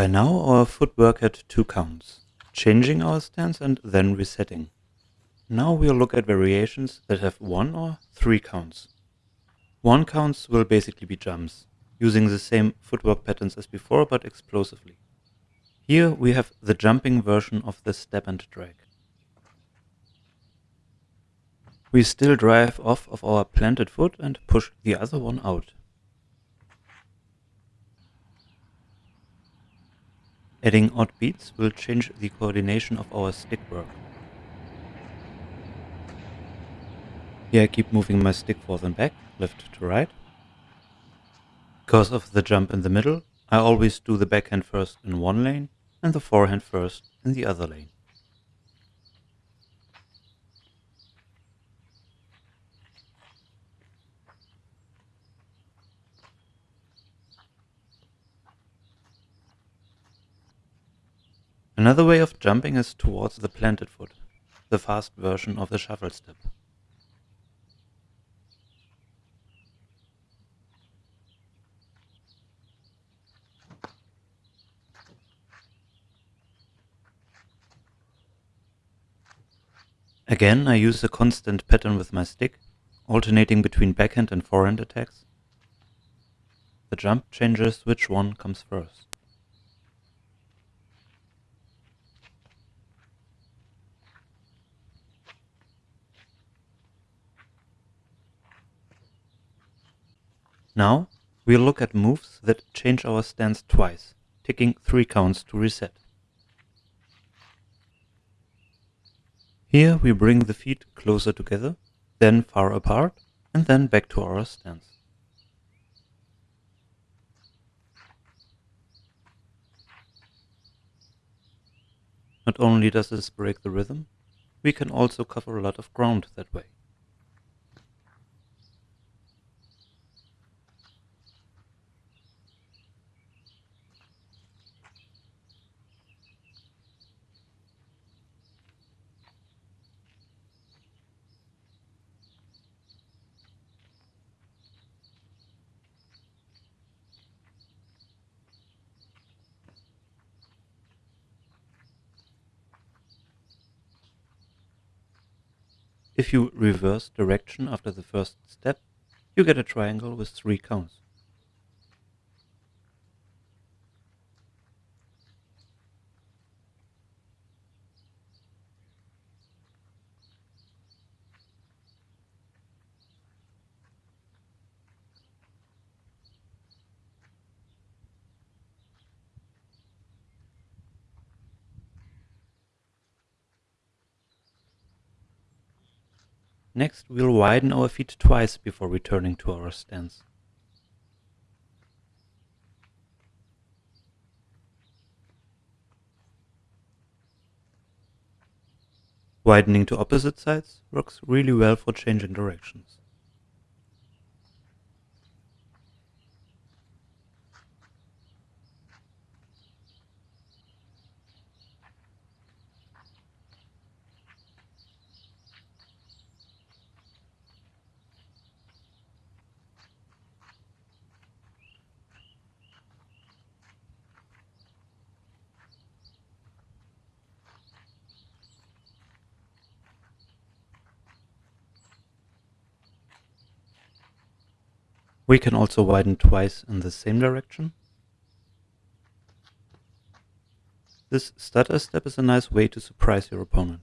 By now our footwork had two counts, changing our stance and then resetting. Now we'll look at variations that have one or three counts. One counts will basically be jumps, using the same footwork patterns as before but explosively. Here we have the jumping version of the step and drag. We still drive off of our planted foot and push the other one out. Adding odd beats will change the coordination of our stick work. Here I keep moving my stick forth and back, left to right. Because of the jump in the middle, I always do the backhand first in one lane and the forehand first in the other lane. Another way of jumping is towards the planted foot, the fast version of the shuffle step. Again, I use a constant pattern with my stick, alternating between backhand and forehand attacks. The jump changes which one comes first. Now, we'll look at moves that change our stance twice, taking three counts to reset. Here we bring the feet closer together, then far apart, and then back to our stance. Not only does this break the rhythm, we can also cover a lot of ground that way. If you reverse direction after the first step, you get a triangle with three counts. Next, we'll widen our feet twice before returning to our stance. Widening to opposite sides works really well for changing directions. We can also widen twice in the same direction. This stutter step is a nice way to surprise your opponent.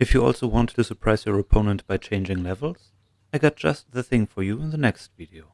If you also want to surprise your opponent by changing levels, I got just the thing for you in the next video.